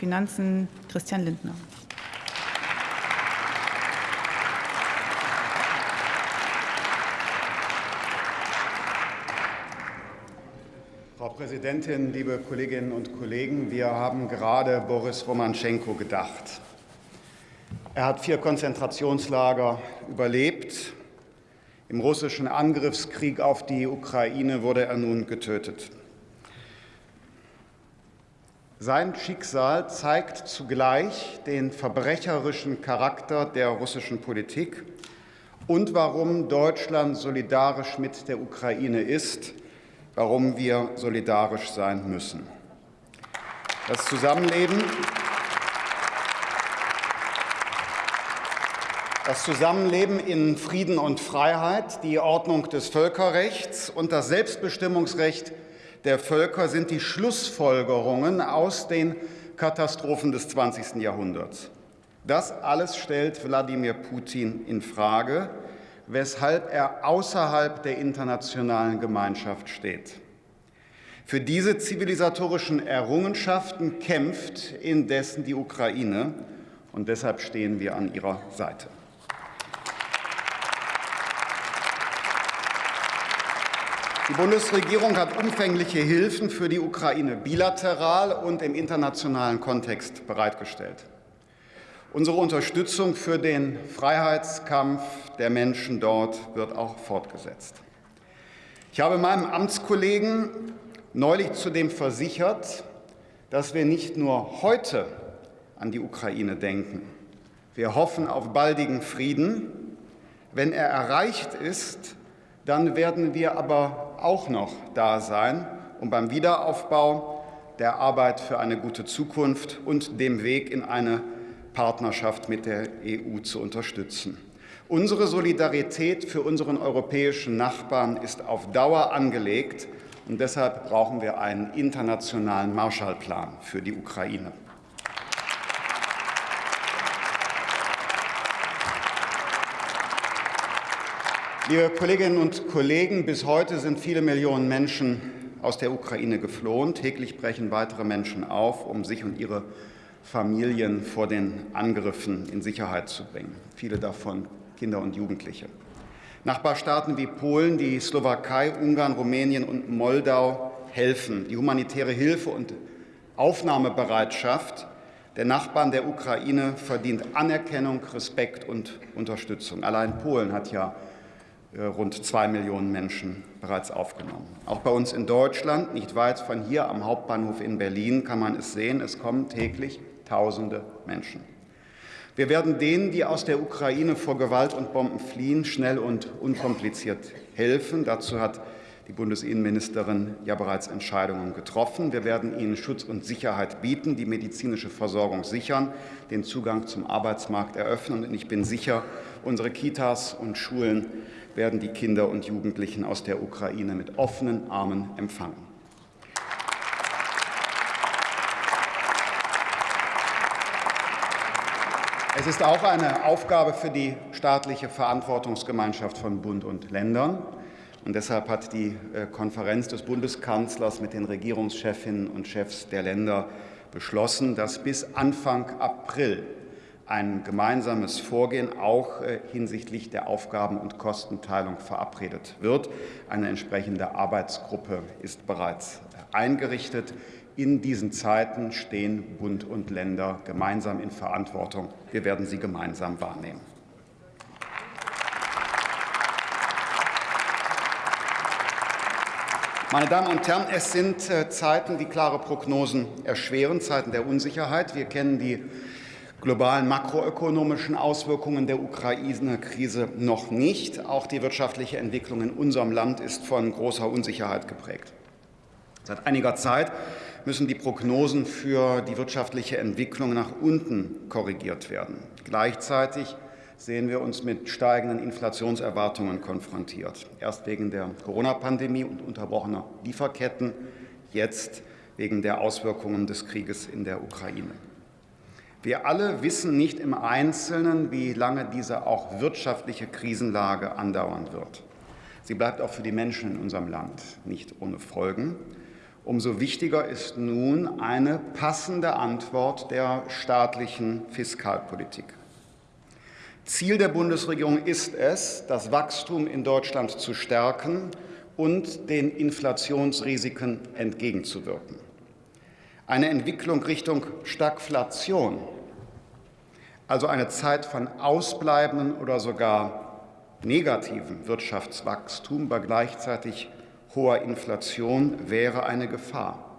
Finanzen Christian Lindner. Frau Präsidentin, liebe Kolleginnen und Kollegen! Wir haben gerade Boris Romanschenko gedacht. Er hat vier Konzentrationslager überlebt. Im russischen Angriffskrieg auf die Ukraine wurde er nun getötet. Sein Schicksal zeigt zugleich den verbrecherischen Charakter der russischen Politik und warum Deutschland solidarisch mit der Ukraine ist warum wir solidarisch sein müssen. Das Zusammenleben, das Zusammenleben in Frieden und Freiheit, die Ordnung des Völkerrechts und das Selbstbestimmungsrecht der Völker sind die Schlussfolgerungen aus den Katastrophen des 20. Jahrhunderts. Das alles stellt Wladimir Putin in Frage weshalb er außerhalb der internationalen Gemeinschaft steht. Für diese zivilisatorischen Errungenschaften kämpft indessen die Ukraine, und deshalb stehen wir an ihrer Seite. Die Bundesregierung hat umfängliche Hilfen für die Ukraine bilateral und im internationalen Kontext bereitgestellt. Unsere Unterstützung für den Freiheitskampf der Menschen dort wird auch fortgesetzt. Ich habe meinem Amtskollegen neulich zudem versichert, dass wir nicht nur heute an die Ukraine denken. Wir hoffen auf baldigen Frieden. Wenn er erreicht ist, dann werden wir aber auch noch da sein, um beim Wiederaufbau, der Arbeit für eine gute Zukunft und dem Weg in eine Partnerschaft mit der EU zu unterstützen. Unsere Solidarität für unseren europäischen Nachbarn ist auf Dauer angelegt, und deshalb brauchen wir einen internationalen Marshallplan für die Ukraine. Liebe Kolleginnen und Kollegen, bis heute sind viele Millionen Menschen aus der Ukraine geflohen. Täglich brechen weitere Menschen auf, um sich und ihre Familien vor den Angriffen in Sicherheit zu bringen, viele davon Kinder und Jugendliche. Nachbarstaaten wie Polen, die Slowakei, Ungarn, Rumänien und Moldau helfen. Die humanitäre Hilfe und Aufnahmebereitschaft der Nachbarn der Ukraine verdient Anerkennung, Respekt und Unterstützung. Allein Polen hat ja rund zwei Millionen Menschen bereits aufgenommen. Auch bei uns in Deutschland, nicht weit von hier am Hauptbahnhof in Berlin, kann man es sehen, es kommen täglich Tausende Menschen. Wir werden denen, die aus der Ukraine vor Gewalt und Bomben fliehen, schnell und unkompliziert helfen. Dazu hat die Bundesinnenministerin ja bereits Entscheidungen getroffen. Wir werden ihnen Schutz und Sicherheit bieten, die medizinische Versorgung sichern, den Zugang zum Arbeitsmarkt eröffnen. Und ich bin sicher, unsere Kitas und Schulen werden die Kinder und Jugendlichen aus der Ukraine mit offenen Armen empfangen. Es ist auch eine Aufgabe für die staatliche Verantwortungsgemeinschaft von Bund und Ländern. Und deshalb hat die äh, Konferenz des Bundeskanzlers mit den Regierungschefinnen und Chefs der Länder beschlossen, dass bis Anfang April ein gemeinsames Vorgehen auch äh, hinsichtlich der Aufgaben- und Kostenteilung verabredet wird. Eine entsprechende Arbeitsgruppe ist bereits äh, eingerichtet. In diesen Zeiten stehen Bund und Länder gemeinsam in Verantwortung. Wir werden sie gemeinsam wahrnehmen. Meine Damen und Herren, es sind äh, Zeiten, die klare Prognosen erschweren, Zeiten der Unsicherheit. Wir kennen die globalen makroökonomischen Auswirkungen der Ukraine-Krise noch nicht. Auch die wirtschaftliche Entwicklung in unserem Land ist von großer Unsicherheit geprägt. Seit einiger Zeit müssen die Prognosen für die wirtschaftliche Entwicklung nach unten korrigiert werden. Gleichzeitig sehen wir uns mit steigenden Inflationserwartungen konfrontiert. Erst wegen der Corona-Pandemie und unterbrochener Lieferketten, jetzt wegen der Auswirkungen des Krieges in der Ukraine. Wir alle wissen nicht im Einzelnen, wie lange diese auch wirtschaftliche Krisenlage andauern wird. Sie bleibt auch für die Menschen in unserem Land nicht ohne Folgen. Umso wichtiger ist nun eine passende Antwort der staatlichen Fiskalpolitik. Ziel der Bundesregierung ist es, das Wachstum in Deutschland zu stärken und den Inflationsrisiken entgegenzuwirken. Eine Entwicklung Richtung Stagflation, also eine Zeit von ausbleibenden oder sogar negativen Wirtschaftswachstum bei gleichzeitig hoher Inflation wäre eine Gefahr.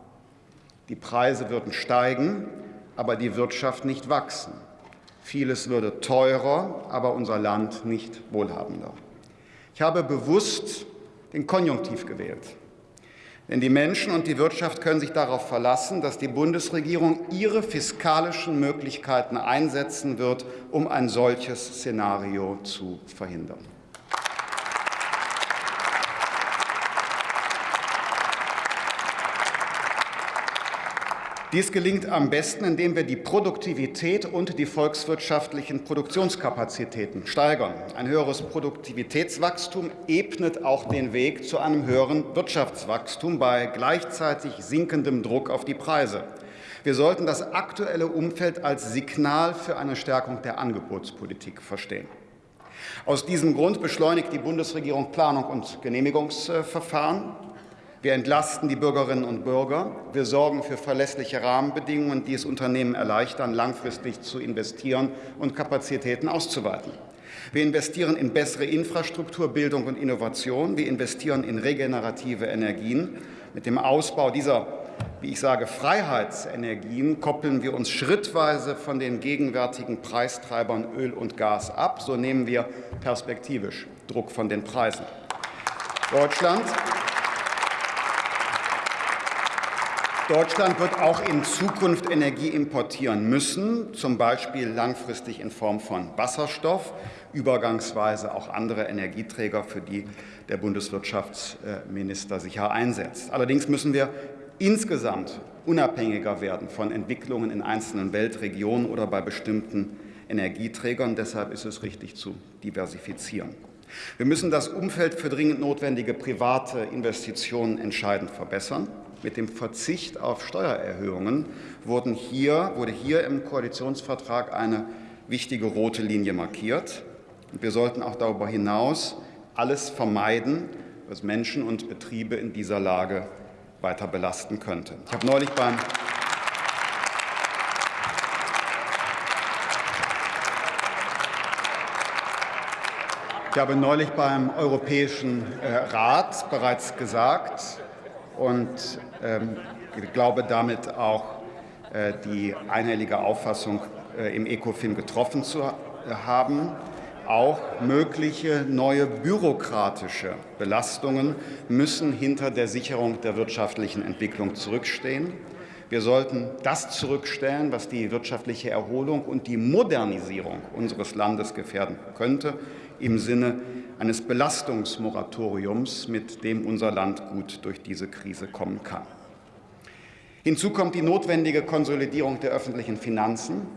Die Preise würden steigen, aber die Wirtschaft nicht wachsen. Vieles würde teurer, aber unser Land nicht wohlhabender. Ich habe bewusst den Konjunktiv gewählt. Denn die Menschen und die Wirtschaft können sich darauf verlassen, dass die Bundesregierung ihre fiskalischen Möglichkeiten einsetzen wird, um ein solches Szenario zu verhindern. Dies gelingt am besten, indem wir die Produktivität und die volkswirtschaftlichen Produktionskapazitäten steigern. Ein höheres Produktivitätswachstum ebnet auch den Weg zu einem höheren Wirtschaftswachstum bei gleichzeitig sinkendem Druck auf die Preise. Wir sollten das aktuelle Umfeld als Signal für eine Stärkung der Angebotspolitik verstehen. Aus diesem Grund beschleunigt die Bundesregierung Planung und Genehmigungsverfahren. Wir entlasten die Bürgerinnen und Bürger. Wir sorgen für verlässliche Rahmenbedingungen, die es Unternehmen erleichtern, langfristig zu investieren und Kapazitäten auszuweiten. Wir investieren in bessere Infrastruktur, Bildung und Innovation. Wir investieren in regenerative Energien. Mit dem Ausbau dieser, wie ich sage, Freiheitsenergien koppeln wir uns schrittweise von den gegenwärtigen Preistreibern Öl und Gas ab. So nehmen wir perspektivisch Druck von den Preisen. Deutschland Deutschland wird auch in Zukunft Energie importieren müssen, zum Beispiel langfristig in Form von Wasserstoff, übergangsweise auch andere Energieträger, für die der Bundeswirtschaftsminister sich einsetzt. Allerdings müssen wir insgesamt unabhängiger werden von Entwicklungen in einzelnen Weltregionen oder bei bestimmten Energieträgern. Deshalb ist es richtig zu diversifizieren. Wir müssen das Umfeld für dringend notwendige private Investitionen entscheidend verbessern. Mit dem Verzicht auf Steuererhöhungen wurden hier, wurde hier im Koalitionsvertrag eine wichtige rote Linie markiert. Und wir sollten auch darüber hinaus alles vermeiden, was Menschen und Betriebe in dieser Lage weiter belasten könnte. Ich habe neulich beim Ich habe neulich beim Europäischen äh, Rat bereits gesagt, und ähm, ich glaube damit auch äh, die einhellige Auffassung äh, im ECOFIN getroffen zu haben. Auch mögliche neue bürokratische Belastungen müssen hinter der Sicherung der wirtschaftlichen Entwicklung zurückstehen. Wir sollten das zurückstellen, was die wirtschaftliche Erholung und die Modernisierung unseres Landes gefährden könnte, im Sinne eines Belastungsmoratoriums, mit dem unser Land gut durch diese Krise kommen kann. Hinzu kommt die notwendige Konsolidierung der öffentlichen Finanzen.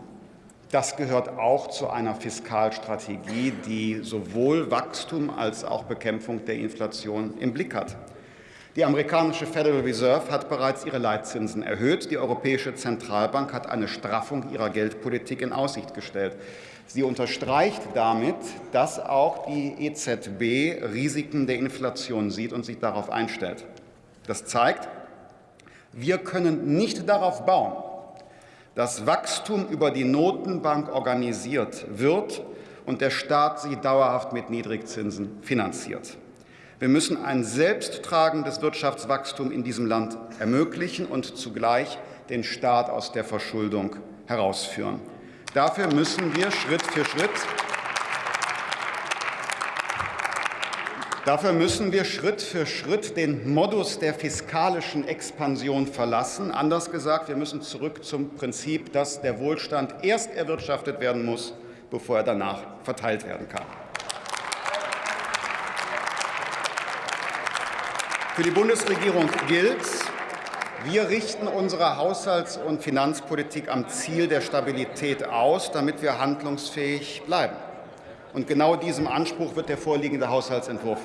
Das gehört auch zu einer Fiskalstrategie, die sowohl Wachstum als auch Bekämpfung der Inflation im Blick hat. Die amerikanische Federal Reserve hat bereits ihre Leitzinsen erhöht. Die Europäische Zentralbank hat eine Straffung ihrer Geldpolitik in Aussicht gestellt. Sie unterstreicht damit, dass auch die EZB Risiken der Inflation sieht und sich darauf einstellt. Das zeigt, wir können nicht darauf bauen, dass Wachstum über die Notenbank organisiert wird und der Staat sie dauerhaft mit Niedrigzinsen finanziert. Wir müssen ein selbsttragendes Wirtschaftswachstum in diesem Land ermöglichen und zugleich den Staat aus der Verschuldung herausführen. Dafür müssen wir Schritt für Schritt Dafür müssen wir Schritt für Schritt den Modus der fiskalischen Expansion verlassen. Anders gesagt, wir müssen zurück zum Prinzip, dass der Wohlstand erst erwirtschaftet werden muss, bevor er danach verteilt werden kann. Für die Bundesregierung gilt, wir richten unsere Haushalts- und Finanzpolitik am Ziel der Stabilität aus, damit wir handlungsfähig bleiben. Und genau diesem Anspruch wird der vorliegende Haushaltsentwurf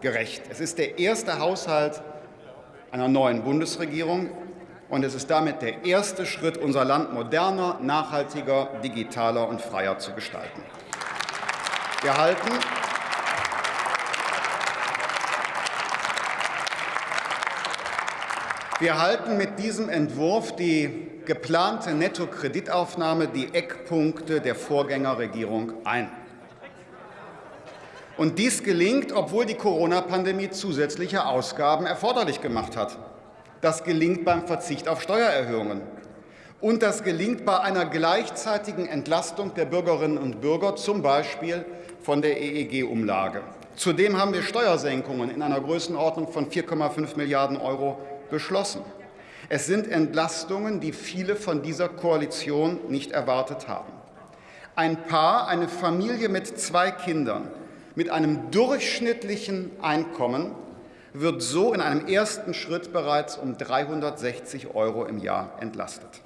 gerecht. Es ist der erste Haushalt einer neuen Bundesregierung. Und es ist damit der erste Schritt, unser Land moderner, nachhaltiger, digitaler und freier zu gestalten. Wir halten Wir halten mit diesem Entwurf die geplante Nettokreditaufnahme, die Eckpunkte der Vorgängerregierung ein. Und dies gelingt, obwohl die Corona-Pandemie zusätzliche Ausgaben erforderlich gemacht hat. Das gelingt beim Verzicht auf Steuererhöhungen. Und das gelingt bei einer gleichzeitigen Entlastung der Bürgerinnen und Bürger, zum Beispiel von der EEG-Umlage. Zudem haben wir Steuersenkungen in einer Größenordnung von 4,5 Milliarden Euro beschlossen. Es sind Entlastungen, die viele von dieser Koalition nicht erwartet haben. Ein Paar, eine Familie mit zwei Kindern, mit einem durchschnittlichen Einkommen wird so in einem ersten Schritt bereits um 360 Euro im Jahr entlastet.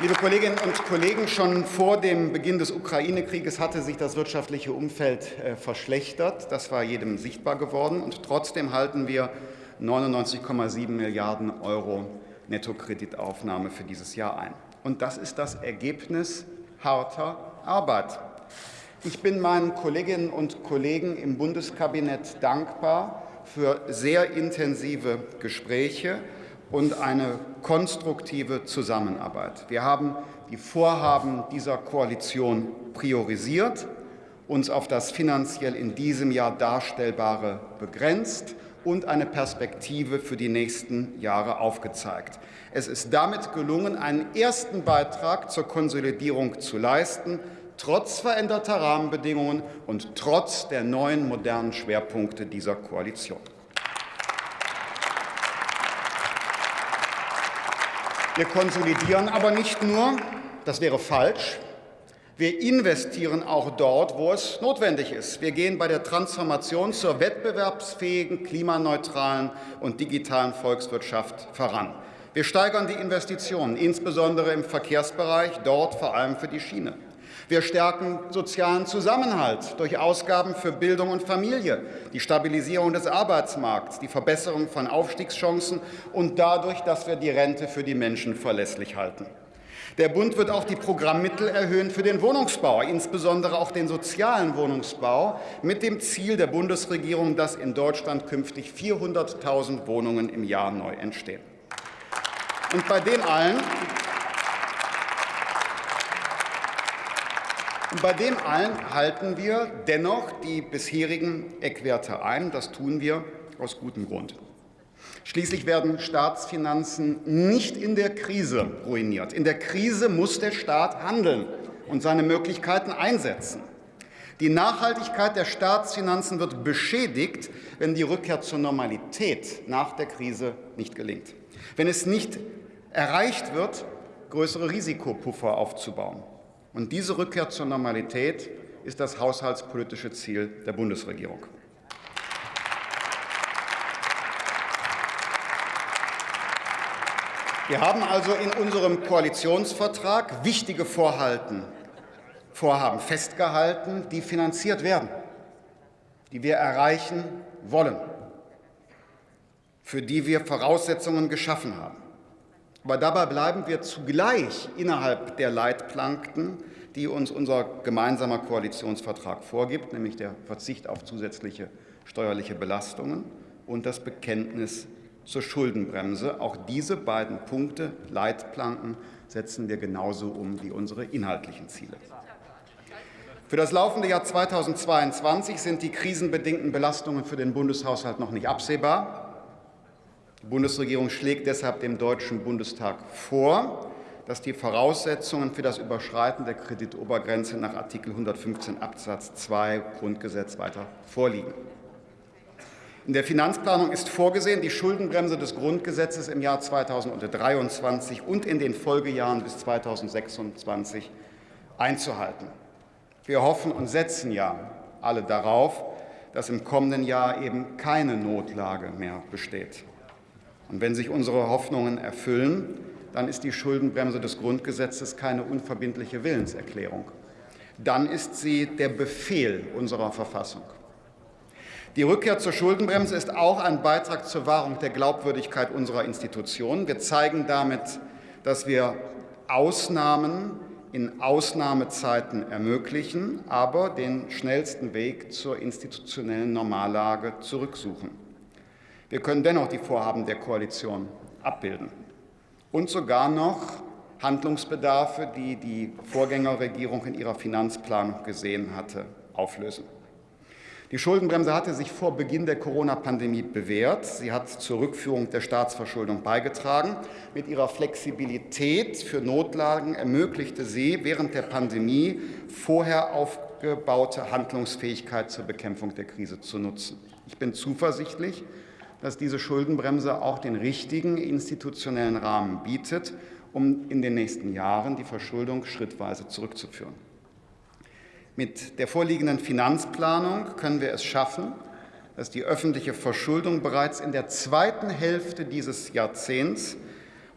Liebe Kolleginnen und Kollegen, schon vor dem Beginn des Ukraine-Krieges hatte sich das wirtschaftliche Umfeld äh, verschlechtert. Das war jedem sichtbar geworden. Und trotzdem halten wir 99,7 Milliarden Euro Nettokreditaufnahme für dieses Jahr ein. Und das ist das Ergebnis harter Arbeit. Ich bin meinen Kolleginnen und Kollegen im Bundeskabinett dankbar für sehr intensive Gespräche und eine konstruktive Zusammenarbeit. Wir haben die Vorhaben dieser Koalition priorisiert, uns auf das finanziell in diesem Jahr Darstellbare begrenzt und eine Perspektive für die nächsten Jahre aufgezeigt. Es ist damit gelungen, einen ersten Beitrag zur Konsolidierung zu leisten, trotz veränderter Rahmenbedingungen und trotz der neuen modernen Schwerpunkte dieser Koalition. Wir konsolidieren aber nicht nur, das wäre falsch, wir investieren auch dort, wo es notwendig ist. Wir gehen bei der Transformation zur wettbewerbsfähigen, klimaneutralen und digitalen Volkswirtschaft voran. Wir steigern die Investitionen, insbesondere im Verkehrsbereich, dort vor allem für die Schiene. Wir stärken sozialen Zusammenhalt durch Ausgaben für Bildung und Familie, die Stabilisierung des Arbeitsmarkts, die Verbesserung von Aufstiegschancen und dadurch, dass wir die Rente für die Menschen verlässlich halten. Der Bund wird auch die Programmmittel erhöhen für den Wohnungsbau, insbesondere auch den sozialen Wohnungsbau, mit dem Ziel der Bundesregierung, dass in Deutschland künftig 400.000 Wohnungen im Jahr neu entstehen. Und bei dem allen Und bei dem allen halten wir dennoch die bisherigen Eckwerte ein. Das tun wir aus gutem Grund. Schließlich werden Staatsfinanzen nicht in der Krise ruiniert. In der Krise muss der Staat handeln und seine Möglichkeiten einsetzen. Die Nachhaltigkeit der Staatsfinanzen wird beschädigt, wenn die Rückkehr zur Normalität nach der Krise nicht gelingt. Wenn es nicht erreicht wird, größere Risikopuffer aufzubauen. Und diese Rückkehr zur Normalität ist das haushaltspolitische Ziel der Bundesregierung. Wir haben also in unserem Koalitionsvertrag wichtige Vorhalten, Vorhaben festgehalten, die finanziert werden, die wir erreichen wollen, für die wir Voraussetzungen geschaffen haben. Aber dabei bleiben wir zugleich innerhalb der Leitplanken, die uns unser gemeinsamer Koalitionsvertrag vorgibt, nämlich der Verzicht auf zusätzliche steuerliche Belastungen und das Bekenntnis zur Schuldenbremse. Auch diese beiden Punkte, Leitplanken, setzen wir genauso um wie unsere inhaltlichen Ziele. Für das laufende Jahr 2022 sind die krisenbedingten Belastungen für den Bundeshaushalt noch nicht absehbar. Die Bundesregierung schlägt deshalb dem Deutschen Bundestag vor, dass die Voraussetzungen für das Überschreiten der Kreditobergrenze nach Artikel 115 Absatz 2 Grundgesetz weiter vorliegen. In der Finanzplanung ist vorgesehen, die Schuldenbremse des Grundgesetzes im Jahr 2023 und in den Folgejahren bis 2026 einzuhalten. Wir hoffen und setzen ja alle darauf, dass im kommenden Jahr eben keine Notlage mehr besteht. Und wenn sich unsere Hoffnungen erfüllen, dann ist die Schuldenbremse des Grundgesetzes keine unverbindliche Willenserklärung. Dann ist sie der Befehl unserer Verfassung. Die Rückkehr zur Schuldenbremse ist auch ein Beitrag zur Wahrung der Glaubwürdigkeit unserer Institutionen. Wir zeigen damit, dass wir Ausnahmen in Ausnahmezeiten ermöglichen, aber den schnellsten Weg zur institutionellen Normallage zurücksuchen. Wir können dennoch die Vorhaben der Koalition abbilden und sogar noch Handlungsbedarfe, die die Vorgängerregierung in ihrer Finanzplanung gesehen hatte, auflösen. Die Schuldenbremse hatte sich vor Beginn der Corona-Pandemie bewährt. Sie hat zur Rückführung der Staatsverschuldung beigetragen. Mit ihrer Flexibilität für Notlagen ermöglichte sie während der Pandemie vorher aufgebaute Handlungsfähigkeit zur Bekämpfung der Krise zu nutzen. Ich bin zuversichtlich, dass diese Schuldenbremse auch den richtigen institutionellen Rahmen bietet, um in den nächsten Jahren die Verschuldung schrittweise zurückzuführen. Mit der vorliegenden Finanzplanung können wir es schaffen, dass die öffentliche Verschuldung bereits in der zweiten Hälfte dieses Jahrzehnts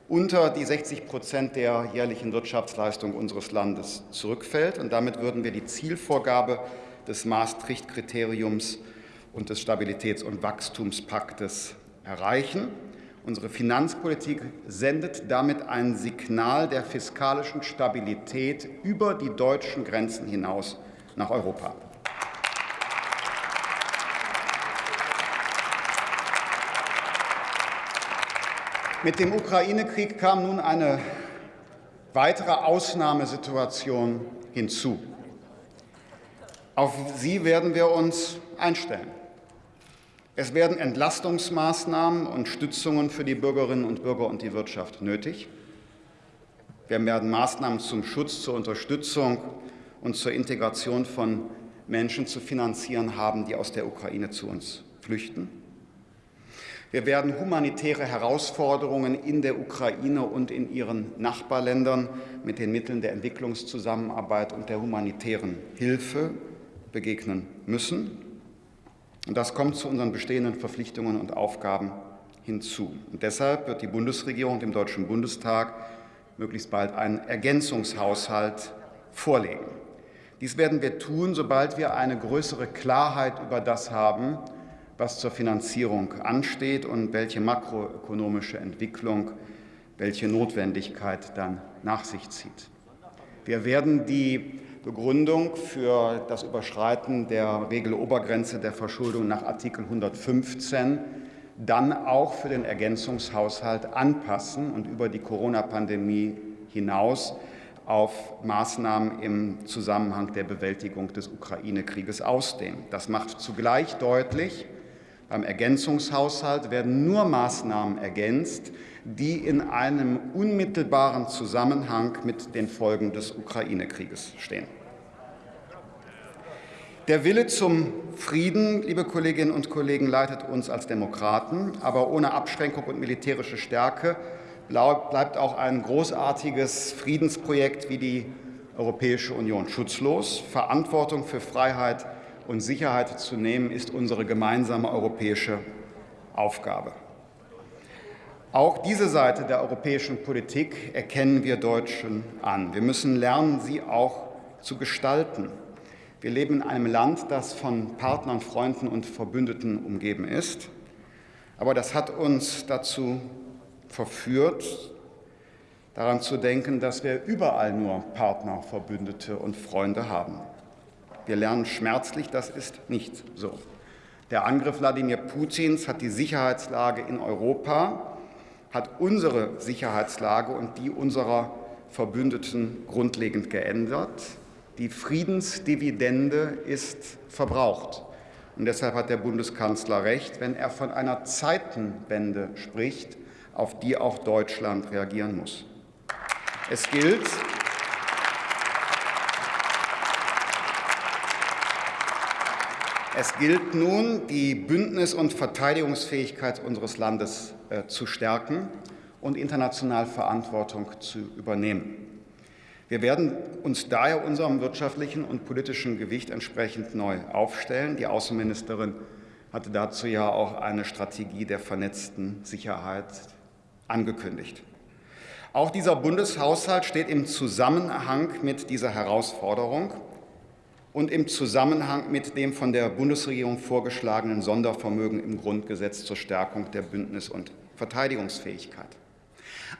unter die 60 Prozent der jährlichen Wirtschaftsleistung unseres Landes zurückfällt. Und damit würden wir die Zielvorgabe des Maastricht-Kriteriums und des Stabilitäts- und Wachstumspaktes erreichen. Unsere Finanzpolitik sendet damit ein Signal der fiskalischen Stabilität über die deutschen Grenzen hinaus nach Europa. Mit dem Ukraine-Krieg kam nun eine weitere Ausnahmesituation hinzu. Auf sie werden wir uns einstellen. Es werden Entlastungsmaßnahmen und Stützungen für die Bürgerinnen und Bürger und die Wirtschaft nötig. Wir werden Maßnahmen zum Schutz, zur Unterstützung und zur Integration von Menschen zu finanzieren haben, die aus der Ukraine zu uns flüchten. Wir werden humanitäre Herausforderungen in der Ukraine und in ihren Nachbarländern mit den Mitteln der Entwicklungszusammenarbeit und der humanitären Hilfe begegnen müssen. Und das kommt zu unseren bestehenden Verpflichtungen und Aufgaben hinzu. Und deshalb wird die Bundesregierung dem Deutschen Bundestag möglichst bald einen Ergänzungshaushalt vorlegen. Dies werden wir tun, sobald wir eine größere Klarheit über das haben, was zur Finanzierung ansteht und welche makroökonomische Entwicklung, welche Notwendigkeit dann nach sich zieht. Wir werden die Begründung für das Überschreiten der Regelobergrenze der Verschuldung nach Artikel 115 dann auch für den Ergänzungshaushalt anpassen und über die Corona-Pandemie hinaus auf Maßnahmen im Zusammenhang der Bewältigung des Ukraine-Krieges ausdehnen. Das macht zugleich deutlich, beim Ergänzungshaushalt werden nur Maßnahmen ergänzt, die in einem unmittelbaren Zusammenhang mit den Folgen des Ukraine-Krieges stehen. Der Wille zum Frieden, liebe Kolleginnen und Kollegen, leitet uns als Demokraten, aber ohne Abschränkung und militärische Stärke bleibt auch ein großartiges Friedensprojekt wie die Europäische Union schutzlos. Verantwortung für Freiheit und Sicherheit zu nehmen, ist unsere gemeinsame europäische Aufgabe. Auch diese Seite der europäischen Politik erkennen wir Deutschen an. Wir müssen lernen, sie auch zu gestalten. Wir leben in einem Land, das von Partnern, Freunden und Verbündeten umgeben ist. Aber das hat uns dazu verführt, daran zu denken, dass wir überall nur Partner, Verbündete und Freunde haben. Wir lernen schmerzlich, das ist nicht so. Der Angriff Wladimir Putins hat die Sicherheitslage in Europa, hat unsere Sicherheitslage und die unserer Verbündeten grundlegend geändert. Die Friedensdividende ist verbraucht. Und deshalb hat der Bundeskanzler recht, wenn er von einer Zeitenwende spricht, auf die auch Deutschland reagieren muss. Es gilt, Es gilt nun, die Bündnis- und Verteidigungsfähigkeit unseres Landes äh, zu stärken und international Verantwortung zu übernehmen. Wir werden uns daher unserem wirtschaftlichen und politischen Gewicht entsprechend neu aufstellen. Die Außenministerin hatte dazu ja auch eine Strategie der vernetzten Sicherheit angekündigt. Auch dieser Bundeshaushalt steht im Zusammenhang mit dieser Herausforderung. Und im Zusammenhang mit dem von der Bundesregierung vorgeschlagenen Sondervermögen im Grundgesetz zur Stärkung der Bündnis- und Verteidigungsfähigkeit.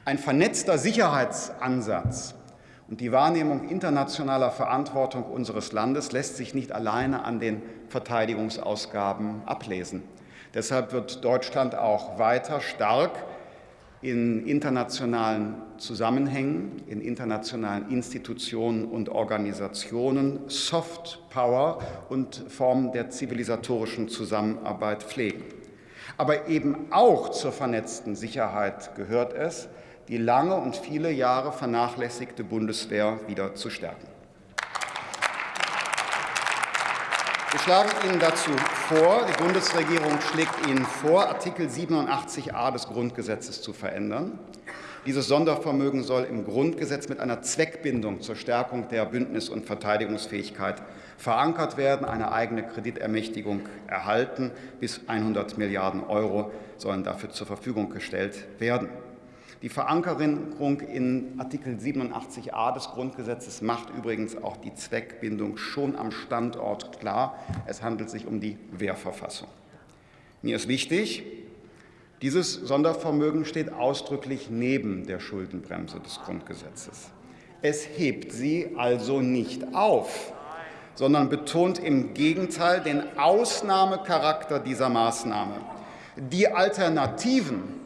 Ein vernetzter Sicherheitsansatz und die Wahrnehmung internationaler Verantwortung unseres Landes lässt sich nicht alleine an den Verteidigungsausgaben ablesen. Deshalb wird Deutschland auch weiter stark in internationalen Zusammenhängen, in internationalen Institutionen und Organisationen Soft Power und Formen der zivilisatorischen Zusammenarbeit pflegen. Aber eben auch zur vernetzten Sicherheit gehört es, die lange und viele Jahre vernachlässigte Bundeswehr wieder zu stärken. Wir schlagen Ihnen dazu vor, die Bundesregierung schlägt Ihnen vor, Artikel 87a des Grundgesetzes zu verändern. Dieses Sondervermögen soll im Grundgesetz mit einer Zweckbindung zur Stärkung der Bündnis- und Verteidigungsfähigkeit verankert werden, eine eigene Kreditermächtigung erhalten. Bis 100 Milliarden Euro sollen dafür zur Verfügung gestellt werden. Die Verankerung in Artikel 87a des Grundgesetzes macht übrigens auch die Zweckbindung schon am Standort klar. Es handelt sich um die Wehrverfassung. Mir ist wichtig, dieses Sondervermögen steht ausdrücklich neben der Schuldenbremse des Grundgesetzes. Es hebt sie also nicht auf, sondern betont im Gegenteil den Ausnahmecharakter dieser Maßnahme. Die Alternativen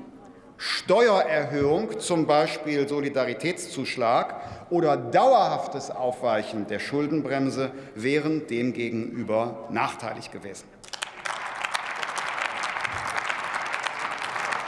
Steuererhöhung, zum Beispiel Solidaritätszuschlag oder dauerhaftes Aufweichen der Schuldenbremse wären demgegenüber nachteilig gewesen.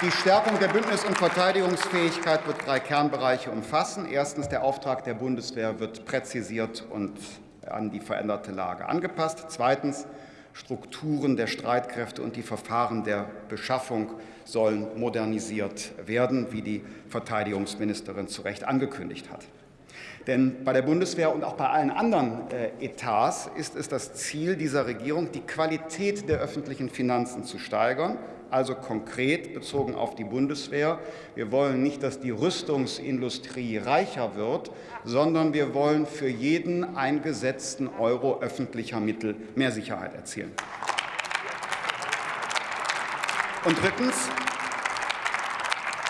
Die Stärkung der Bündnis- und Verteidigungsfähigkeit wird drei Kernbereiche umfassen. Erstens, der Auftrag der Bundeswehr wird präzisiert und an die veränderte Lage angepasst. Zweitens, Strukturen der Streitkräfte und die Verfahren der Beschaffung sollen modernisiert werden, wie die Verteidigungsministerin zu Recht angekündigt hat. Denn bei der Bundeswehr und auch bei allen anderen äh, Etats ist es das Ziel dieser Regierung, die Qualität der öffentlichen Finanzen zu steigern also konkret bezogen auf die Bundeswehr. Wir wollen nicht, dass die Rüstungsindustrie reicher wird, sondern wir wollen für jeden eingesetzten Euro öffentlicher Mittel mehr Sicherheit erzielen. Und drittens,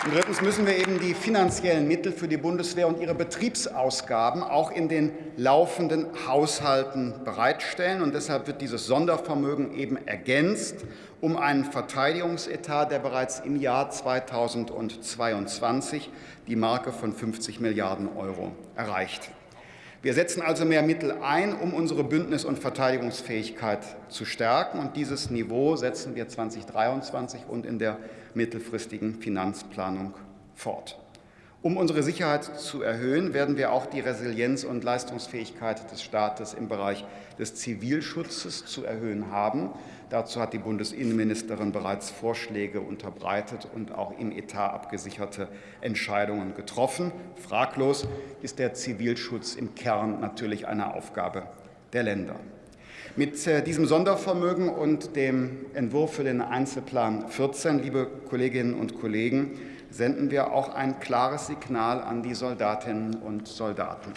und drittens müssen wir eben die finanziellen Mittel für die Bundeswehr und ihre Betriebsausgaben auch in den laufenden Haushalten bereitstellen. Und deshalb wird dieses Sondervermögen eben ergänzt um einen Verteidigungsetat, der bereits im Jahr 2022 die Marke von 50 Milliarden Euro erreicht. Wir setzen also mehr Mittel ein, um unsere Bündnis- und Verteidigungsfähigkeit zu stärken. Und dieses Niveau setzen wir 2023 und in der mittelfristigen Finanzplanung fort. Um unsere Sicherheit zu erhöhen, werden wir auch die Resilienz und Leistungsfähigkeit des Staates im Bereich des Zivilschutzes zu erhöhen haben. Dazu hat die Bundesinnenministerin bereits Vorschläge unterbreitet und auch im Etat abgesicherte Entscheidungen getroffen. Fraglos ist der Zivilschutz im Kern natürlich eine Aufgabe der Länder. Mit äh, diesem Sondervermögen und dem Entwurf für den Einzelplan 14, liebe Kolleginnen und Kollegen, senden wir auch ein klares Signal an die Soldatinnen und Soldaten.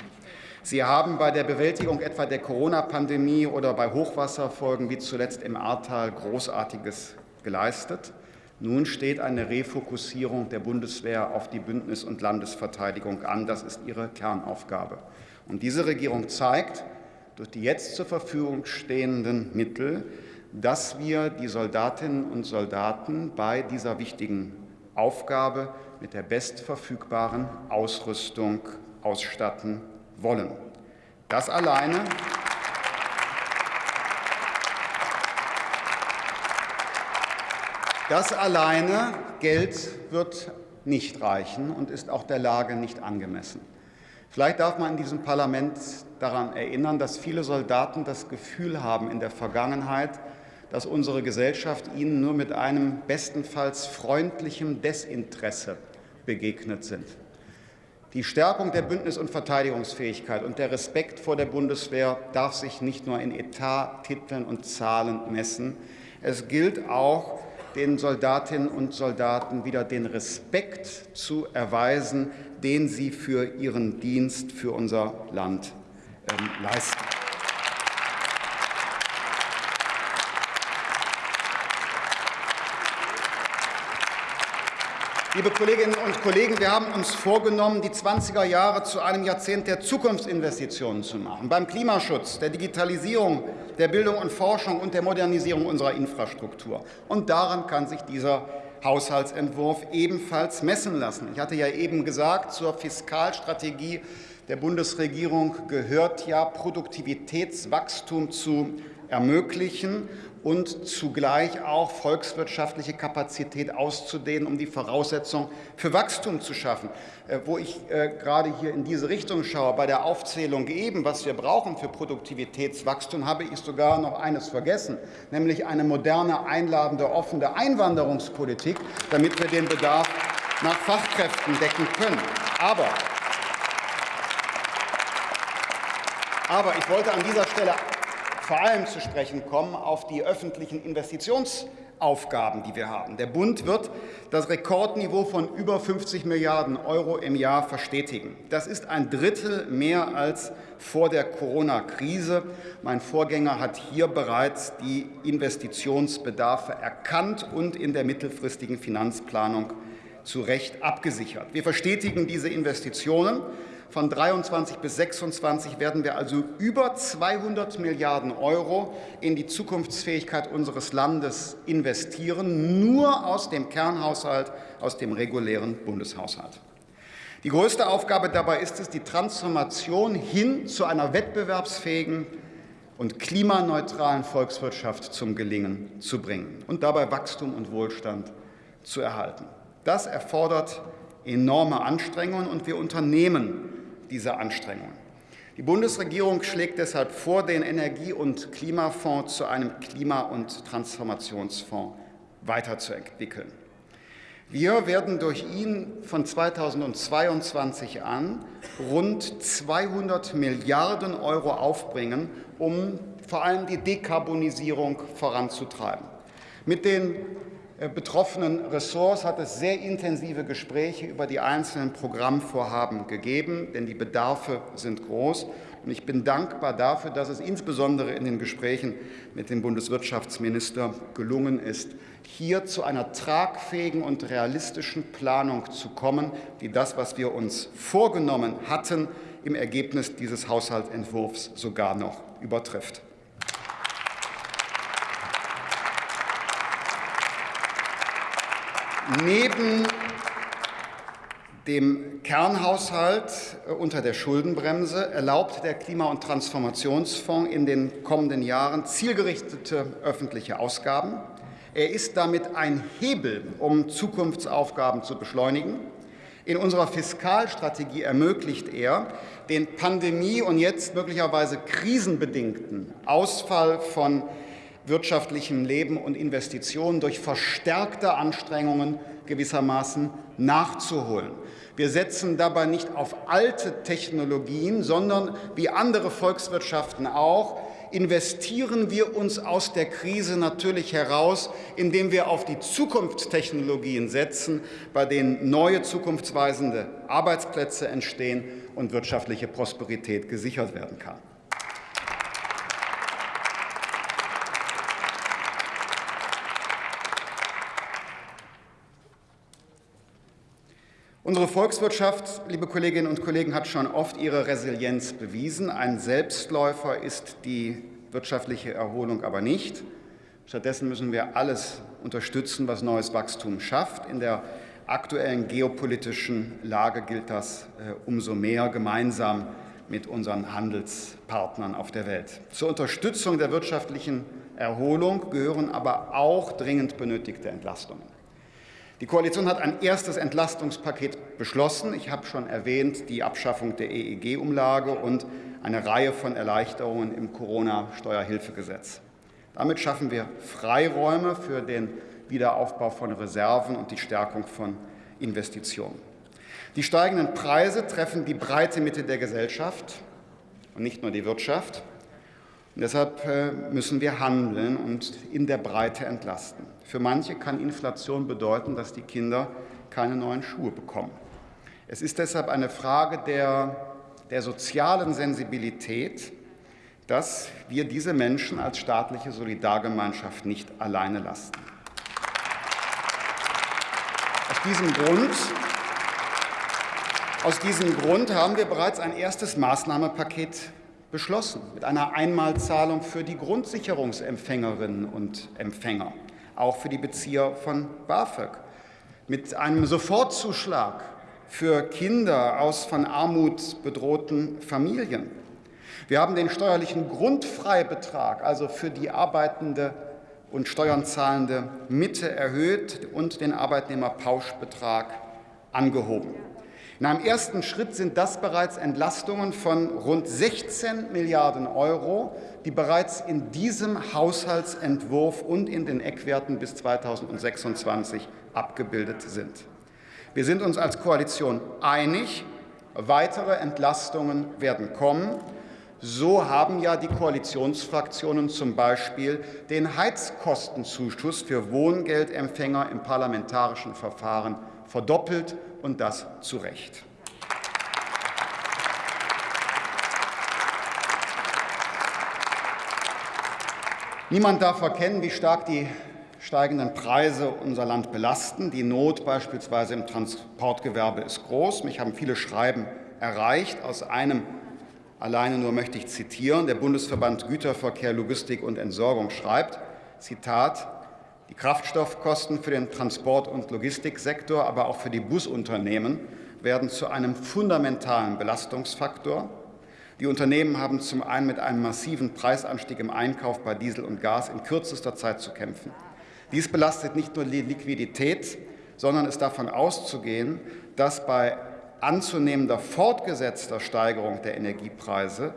Sie haben bei der Bewältigung etwa der Corona-Pandemie oder bei Hochwasserfolgen wie zuletzt im Ahrtal Großartiges geleistet. Nun steht eine Refokussierung der Bundeswehr auf die Bündnis- und Landesverteidigung an. Das ist ihre Kernaufgabe. Und diese Regierung zeigt durch die jetzt zur Verfügung stehenden Mittel, dass wir die Soldatinnen und Soldaten bei dieser wichtigen Aufgabe mit der bestverfügbaren Ausrüstung ausstatten wollen. Das alleine Das alleine Geld wird nicht reichen und ist auch der Lage nicht angemessen. Vielleicht darf man in diesem Parlament daran erinnern, dass viele Soldaten das Gefühl haben in der Vergangenheit, dass unsere Gesellschaft ihnen nur mit einem bestenfalls freundlichen Desinteresse begegnet sind. Die Stärkung der Bündnis- und Verteidigungsfähigkeit und der Respekt vor der Bundeswehr darf sich nicht nur in Etat, Titeln und Zahlen messen. Es gilt auch, den Soldatinnen und Soldaten wieder den Respekt zu erweisen, den sie für ihren Dienst für unser Land ähm, leisten. Liebe Kolleginnen und Kollegen, wir haben uns vorgenommen, die 20er Jahre zu einem Jahrzehnt der Zukunftsinvestitionen zu machen. Beim Klimaschutz, der Digitalisierung, der Bildung und Forschung und der Modernisierung unserer Infrastruktur. Und daran kann sich dieser Haushaltsentwurf ebenfalls messen lassen. Ich hatte ja eben gesagt, zur Fiskalstrategie der Bundesregierung gehört ja Produktivitätswachstum zu ermöglichen und zugleich auch volkswirtschaftliche Kapazität auszudehnen, um die Voraussetzung für Wachstum zu schaffen. Äh, wo ich äh, gerade hier in diese Richtung schaue, bei der Aufzählung eben, was wir brauchen für Produktivitätswachstum, habe ich sogar noch eines vergessen, nämlich eine moderne, einladende, offene Einwanderungspolitik, damit wir den Bedarf nach Fachkräften decken können. Aber aber ich wollte an dieser Stelle vor allem zu sprechen kommen auf die öffentlichen Investitionsaufgaben, die wir haben. Der Bund wird das Rekordniveau von über 50 Milliarden Euro im Jahr verstetigen. Das ist ein Drittel mehr als vor der Corona-Krise. Mein Vorgänger hat hier bereits die Investitionsbedarfe erkannt und in der mittelfristigen Finanzplanung zu Recht abgesichert. Wir verstetigen diese Investitionen von 23 bis 26 werden wir also über 200 Milliarden Euro in die Zukunftsfähigkeit unseres Landes investieren, nur aus dem Kernhaushalt, aus dem regulären Bundeshaushalt. Die größte Aufgabe dabei ist es, die Transformation hin zu einer wettbewerbsfähigen und klimaneutralen Volkswirtschaft zum Gelingen zu bringen und dabei Wachstum und Wohlstand zu erhalten. Das erfordert enorme Anstrengungen, und wir unternehmen dieser Anstrengungen. Die Bundesregierung schlägt deshalb vor, den Energie- und Klimafonds zu einem Klima- und Transformationsfonds weiterzuentwickeln. Wir werden durch ihn von 2022 an rund 200 Milliarden Euro aufbringen, um vor allem die Dekarbonisierung voranzutreiben. Mit den betroffenen Ressorts hat es sehr intensive Gespräche über die einzelnen Programmvorhaben gegeben, denn die Bedarfe sind groß. Und ich bin dankbar dafür, dass es insbesondere in den Gesprächen mit dem Bundeswirtschaftsminister gelungen ist, hier zu einer tragfähigen und realistischen Planung zu kommen, die das, was wir uns vorgenommen hatten, im Ergebnis dieses Haushaltsentwurfs sogar noch übertrifft. Neben dem Kernhaushalt äh, unter der Schuldenbremse erlaubt der Klima- und Transformationsfonds in den kommenden Jahren zielgerichtete öffentliche Ausgaben. Er ist damit ein Hebel, um Zukunftsaufgaben zu beschleunigen. In unserer Fiskalstrategie ermöglicht er den Pandemie- und jetzt möglicherweise krisenbedingten Ausfall von wirtschaftlichem Leben und Investitionen durch verstärkte Anstrengungen gewissermaßen nachzuholen. Wir setzen dabei nicht auf alte Technologien, sondern wie andere Volkswirtschaften auch, investieren wir uns aus der Krise natürlich heraus, indem wir auf die Zukunftstechnologien setzen, bei denen neue zukunftsweisende Arbeitsplätze entstehen und wirtschaftliche Prosperität gesichert werden kann. Unsere Volkswirtschaft, liebe Kolleginnen und Kollegen, hat schon oft ihre Resilienz bewiesen. Ein Selbstläufer ist die wirtschaftliche Erholung aber nicht. Stattdessen müssen wir alles unterstützen, was neues Wachstum schafft. In der aktuellen geopolitischen Lage gilt das äh, umso mehr gemeinsam mit unseren Handelspartnern auf der Welt. Zur Unterstützung der wirtschaftlichen Erholung gehören aber auch dringend benötigte Entlastungen. Die Koalition hat ein erstes Entlastungspaket beschlossen. Ich habe schon erwähnt, die Abschaffung der EEG-Umlage und eine Reihe von Erleichterungen im Corona-Steuerhilfegesetz. Damit schaffen wir Freiräume für den Wiederaufbau von Reserven und die Stärkung von Investitionen. Die steigenden Preise treffen die breite Mitte der Gesellschaft und nicht nur die Wirtschaft. Deshalb äh, müssen wir handeln und in der Breite entlasten. Für manche kann Inflation bedeuten, dass die Kinder keine neuen Schuhe bekommen. Es ist deshalb eine Frage der, der sozialen Sensibilität, dass wir diese Menschen als staatliche Solidargemeinschaft nicht alleine lassen. Es diesem Grund aus diesem Grund haben wir bereits ein erstes Maßnahmenpaket beschlossen mit einer Einmalzahlung für die Grundsicherungsempfängerinnen und Empfänger, auch für die Bezieher von BAföG, mit einem Sofortzuschlag für Kinder aus von Armut bedrohten Familien. Wir haben den steuerlichen Grundfreibetrag, also für die arbeitende und Steuern zahlende Mitte erhöht und den Arbeitnehmerpauschbetrag angehoben. In einem ersten Schritt sind das bereits Entlastungen von rund 16 Milliarden Euro, die bereits in diesem Haushaltsentwurf und in den Eckwerten bis 2026 abgebildet sind. Wir sind uns als Koalition einig, weitere Entlastungen werden kommen. So haben ja die Koalitionsfraktionen zum Beispiel den Heizkostenzuschuss für Wohngeldempfänger im parlamentarischen Verfahren verdoppelt und das zu Recht. Niemand darf verkennen, wie stark die steigenden Preise unser Land belasten. Die Not beispielsweise im Transportgewerbe ist groß. Mich haben viele Schreiben erreicht. Aus einem alleine nur möchte ich zitieren. Der Bundesverband Güterverkehr, Logistik und Entsorgung schreibt, Zitat, die Kraftstoffkosten für den Transport- und Logistiksektor, aber auch für die Busunternehmen werden zu einem fundamentalen Belastungsfaktor. Die Unternehmen haben zum einen mit einem massiven Preisanstieg im Einkauf bei Diesel und Gas in kürzester Zeit zu kämpfen. Dies belastet nicht nur die Liquidität, sondern ist davon auszugehen, dass bei anzunehmender fortgesetzter Steigerung der Energiepreise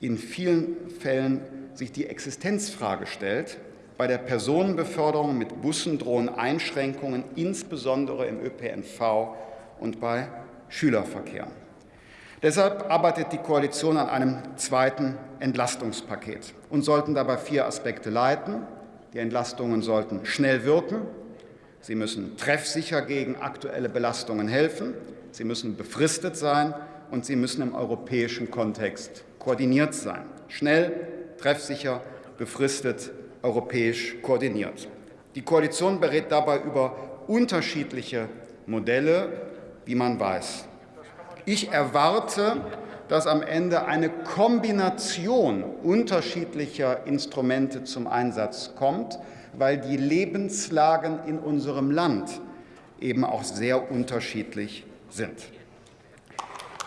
in vielen Fällen sich die Existenzfrage stellt, bei der Personenbeförderung mit Bussen drohen Einschränkungen, insbesondere im ÖPNV und bei Schülerverkehr. Deshalb arbeitet die Koalition an einem zweiten Entlastungspaket. und sollten dabei vier Aspekte leiten. Die Entlastungen sollten schnell wirken. Sie müssen treffsicher gegen aktuelle Belastungen helfen. Sie müssen befristet sein und sie müssen im europäischen Kontext koordiniert sein. Schnell, treffsicher, befristet europäisch koordiniert. Die Koalition berät dabei über unterschiedliche Modelle, wie man weiß. Ich erwarte, dass am Ende eine Kombination unterschiedlicher Instrumente zum Einsatz kommt, weil die Lebenslagen in unserem Land eben auch sehr unterschiedlich sind.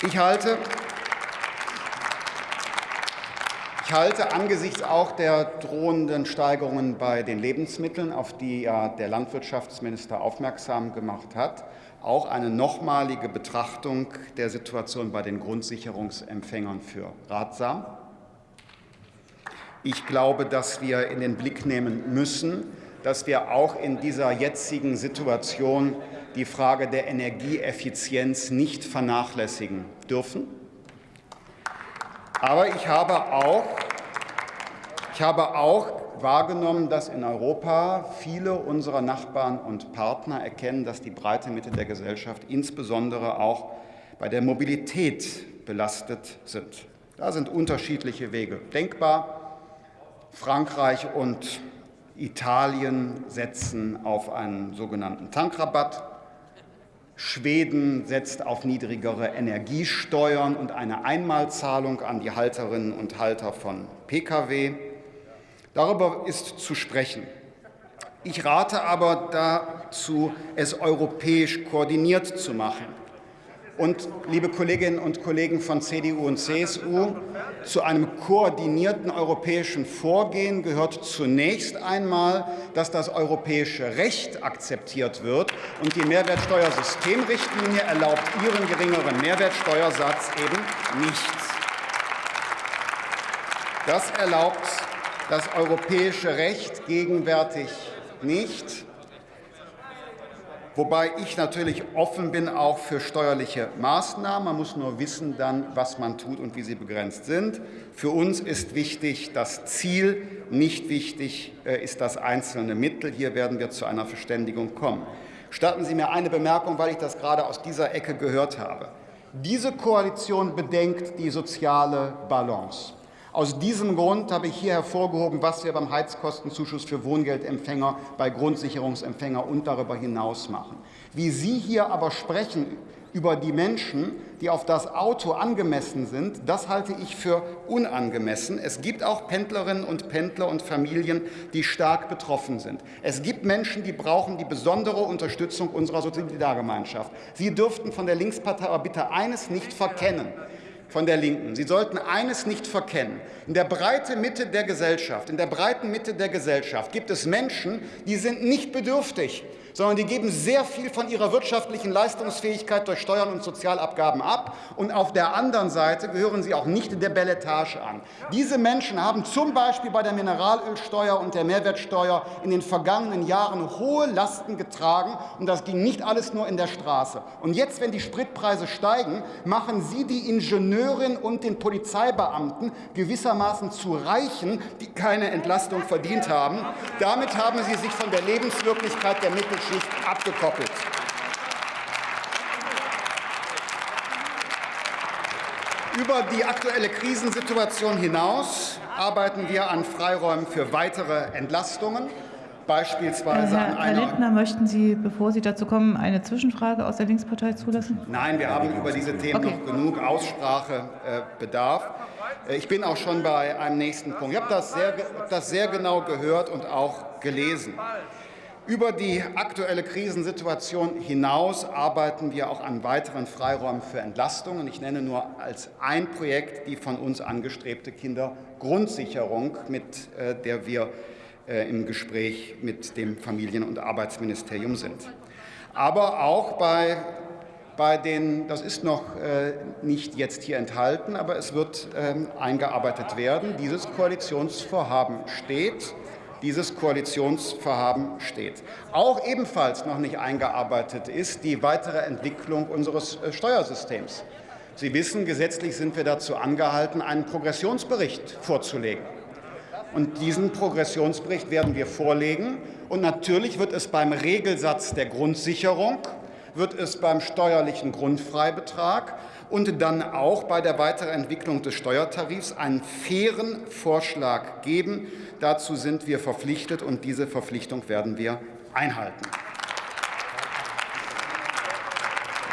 Ich halte Ich halte angesichts auch der drohenden Steigerungen bei den Lebensmitteln, auf die ja der Landwirtschaftsminister aufmerksam gemacht hat, auch eine nochmalige Betrachtung der Situation bei den Grundsicherungsempfängern für ratsam. Ich glaube, dass wir in den Blick nehmen müssen, dass wir auch in dieser jetzigen Situation die Frage der Energieeffizienz nicht vernachlässigen dürfen. Aber ich habe auch, ich habe auch wahrgenommen, dass in Europa viele unserer Nachbarn und Partner erkennen, dass die breite Mitte der Gesellschaft insbesondere auch bei der Mobilität belastet sind. Da sind unterschiedliche Wege denkbar. Frankreich und Italien setzen auf einen sogenannten Tankrabatt. Schweden setzt auf niedrigere Energiesteuern und eine Einmalzahlung an die Halterinnen und Halter von Pkw. Darüber ist zu sprechen. Ich rate aber dazu, es europäisch koordiniert zu machen. Und, liebe Kolleginnen und Kollegen von CDU und CSU, zu einem koordinierten europäischen Vorgehen gehört zunächst einmal, dass das europäische Recht akzeptiert wird. Und die Mehrwertsteuersystemrichtlinie erlaubt ihren geringeren Mehrwertsteuersatz eben nicht. Das erlaubt das europäische Recht gegenwärtig nicht wobei ich natürlich offen bin auch für steuerliche Maßnahmen. Man muss nur wissen dann, was man tut und wie sie begrenzt sind. Für uns ist wichtig das Ziel, nicht wichtig äh, ist das einzelne Mittel. Hier werden wir zu einer Verständigung kommen. Statten Sie mir eine Bemerkung, weil ich das gerade aus dieser Ecke gehört habe. Diese Koalition bedenkt die soziale Balance. Aus diesem Grund habe ich hier hervorgehoben, was wir beim Heizkostenzuschuss für Wohngeldempfänger, bei Grundsicherungsempfänger und darüber hinaus machen. Wie Sie hier aber sprechen über die Menschen, die auf das Auto angemessen sind, das halte ich für unangemessen. Es gibt auch Pendlerinnen und Pendler und Familien, die stark betroffen sind. Es gibt Menschen, die brauchen die besondere Unterstützung unserer Solidargemeinschaft. Sie dürften von der Linkspartei aber bitte eines nicht verkennen von der Linken. Sie sollten eines nicht verkennen. In der breiten Mitte der Gesellschaft, in der breiten Mitte der Gesellschaft gibt es Menschen, die sind nicht bedürftig sondern die geben sehr viel von ihrer wirtschaftlichen Leistungsfähigkeit durch Steuern und Sozialabgaben ab. Und auf der anderen Seite gehören sie auch nicht der Belletage an. Diese Menschen haben zum Beispiel bei der Mineralölsteuer und der Mehrwertsteuer in den vergangenen Jahren hohe Lasten getragen. Und das ging nicht alles nur in der Straße. Und jetzt, wenn die Spritpreise steigen, machen Sie die Ingenieurin und den Polizeibeamten gewissermaßen zu Reichen, die keine Entlastung verdient haben. Damit haben Sie sich von der Lebenswirklichkeit der Mittelschicht Mittelschicht abgekoppelt. Über die aktuelle Krisensituation hinaus arbeiten wir an Freiräumen für weitere Entlastungen, beispielsweise Herr, an einer. Herr Lindner, möchten Sie, bevor Sie dazu kommen, eine Zwischenfrage aus der Linkspartei zulassen? Nein, wir haben über diese Themen okay. noch genug Aussprachebedarf. Äh, ich bin auch schon bei einem nächsten Punkt. Ich habe das sehr, das sehr genau gehört und auch gelesen. Über die aktuelle Krisensituation hinaus arbeiten wir auch an weiteren Freiräumen für Entlastungen. Ich nenne nur als ein Projekt die von uns angestrebte Kindergrundsicherung, mit äh, der wir äh, im Gespräch mit dem Familien- und Arbeitsministerium sind. Aber auch bei, bei den, das ist noch äh, nicht jetzt hier enthalten, aber es wird ähm, eingearbeitet werden. Dieses Koalitionsvorhaben steht dieses Koalitionsvorhaben steht. Auch ebenfalls noch nicht eingearbeitet ist die weitere Entwicklung unseres äh, Steuersystems. Sie wissen, gesetzlich sind wir dazu angehalten, einen Progressionsbericht vorzulegen. Und diesen Progressionsbericht werden wir vorlegen. Und natürlich wird es beim Regelsatz der Grundsicherung, wird es beim steuerlichen Grundfreibetrag und dann auch bei der Weiterentwicklung des Steuertarifs einen fairen Vorschlag geben. Dazu sind wir verpflichtet, und diese Verpflichtung werden wir einhalten.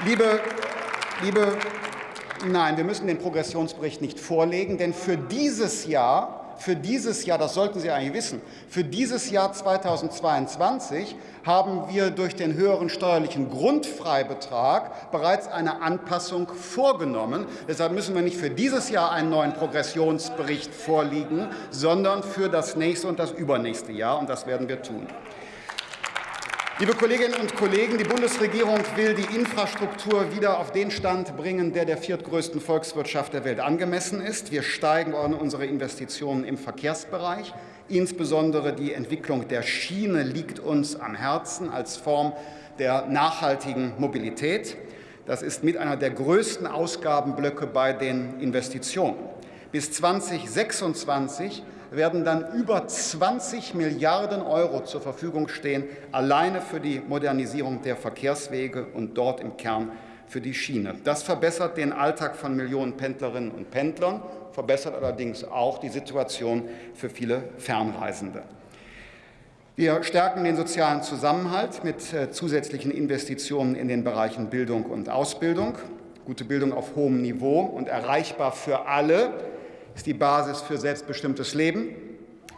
Liebe, liebe, nein, wir müssen den Progressionsbericht nicht vorlegen, denn für dieses Jahr für dieses Jahr, das sollten Sie eigentlich wissen, für dieses Jahr 2022 haben wir durch den höheren steuerlichen Grundfreibetrag bereits eine Anpassung vorgenommen. Deshalb müssen wir nicht für dieses Jahr einen neuen Progressionsbericht vorliegen, sondern für das nächste und das übernächste Jahr, und das werden wir tun. Liebe Kolleginnen und Kollegen, die Bundesregierung will die Infrastruktur wieder auf den Stand bringen, der der viertgrößten Volkswirtschaft der Welt angemessen ist. Wir steigen unsere Investitionen im Verkehrsbereich. Insbesondere die Entwicklung der Schiene liegt uns am Herzen als Form der nachhaltigen Mobilität. Das ist mit einer der größten Ausgabenblöcke bei den Investitionen. Bis 2026 werden dann über 20 Milliarden Euro zur Verfügung stehen, alleine für die Modernisierung der Verkehrswege und dort im Kern für die Schiene. Das verbessert den Alltag von Millionen Pendlerinnen und Pendlern, verbessert allerdings auch die Situation für viele Fernreisende. Wir stärken den sozialen Zusammenhalt mit äh, zusätzlichen Investitionen in den Bereichen Bildung und Ausbildung. Gute Bildung auf hohem Niveau und erreichbar für alle ist die Basis für selbstbestimmtes Leben,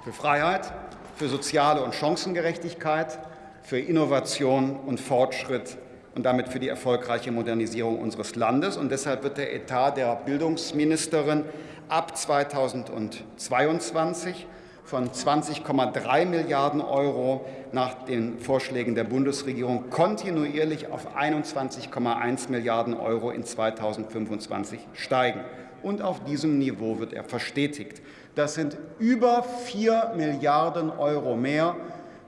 für Freiheit, für soziale und Chancengerechtigkeit, für Innovation und Fortschritt und damit für die erfolgreiche Modernisierung unseres Landes. Und deshalb wird der Etat der Bildungsministerin ab 2022 von 20,3 Milliarden Euro nach den Vorschlägen der Bundesregierung kontinuierlich auf 21,1 Milliarden Euro in 2025 steigen und auf diesem Niveau wird er verstetigt. Das sind über 4 Milliarden Euro mehr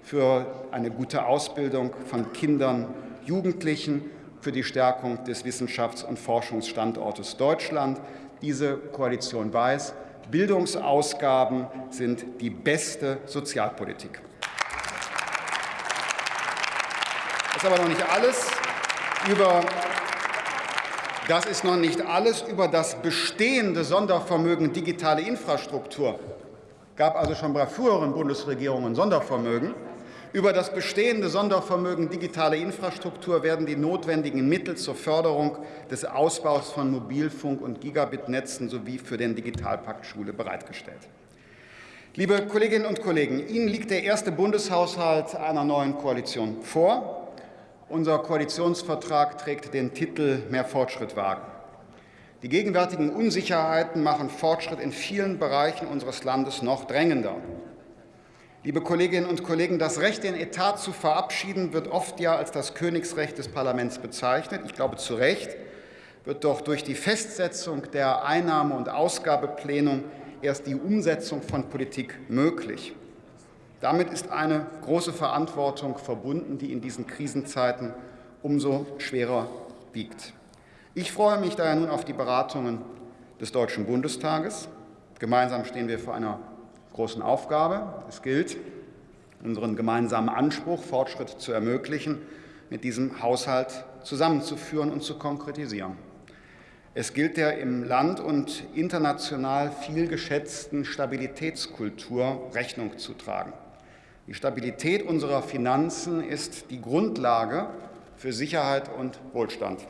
für eine gute Ausbildung von Kindern, Jugendlichen, für die Stärkung des Wissenschafts- und Forschungsstandortes Deutschland. Diese Koalition weiß, Bildungsausgaben sind die beste Sozialpolitik. Das ist aber noch nicht alles. Über das ist noch nicht alles über das bestehende Sondervermögen digitale Infrastruktur. gab also schon bei früheren Bundesregierungen Sondervermögen. Über das bestehende Sondervermögen digitale Infrastruktur werden die notwendigen Mittel zur Förderung des Ausbaus von Mobilfunk- und Gigabit-Netzen sowie für den Digitalpakt Schule bereitgestellt. Liebe Kolleginnen und Kollegen, Ihnen liegt der erste Bundeshaushalt einer neuen Koalition vor. Unser Koalitionsvertrag trägt den Titel Mehr Fortschritt wagen. Die gegenwärtigen Unsicherheiten machen Fortschritt in vielen Bereichen unseres Landes noch drängender. Liebe Kolleginnen und Kollegen, das Recht, den Etat zu verabschieden, wird oft ja als das Königsrecht des Parlaments bezeichnet. Ich glaube zu Recht wird doch durch die Festsetzung der Einnahme- und Ausgabeplenum erst die Umsetzung von Politik möglich. Damit ist eine große Verantwortung verbunden, die in diesen Krisenzeiten umso schwerer wiegt. Ich freue mich daher nun auf die Beratungen des Deutschen Bundestages. Gemeinsam stehen wir vor einer großen Aufgabe. Es gilt, unseren gemeinsamen Anspruch, Fortschritt zu ermöglichen, mit diesem Haushalt zusammenzuführen und zu konkretisieren. Es gilt der im Land und international viel geschätzten Stabilitätskultur Rechnung zu tragen. Die Stabilität unserer Finanzen ist die Grundlage für Sicherheit und Wohlstand.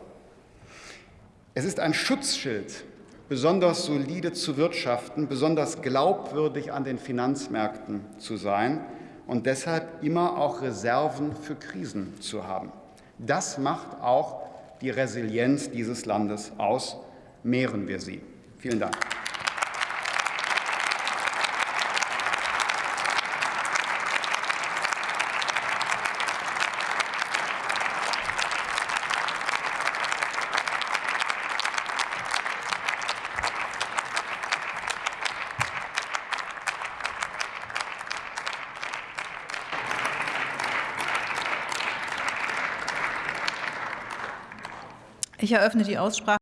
Es ist ein Schutzschild, besonders solide zu wirtschaften, besonders glaubwürdig an den Finanzmärkten zu sein und deshalb immer auch Reserven für Krisen zu haben. Das macht auch die Resilienz dieses Landes aus. Mehren wir sie. Vielen Dank. Ich eröffne die Aussprache.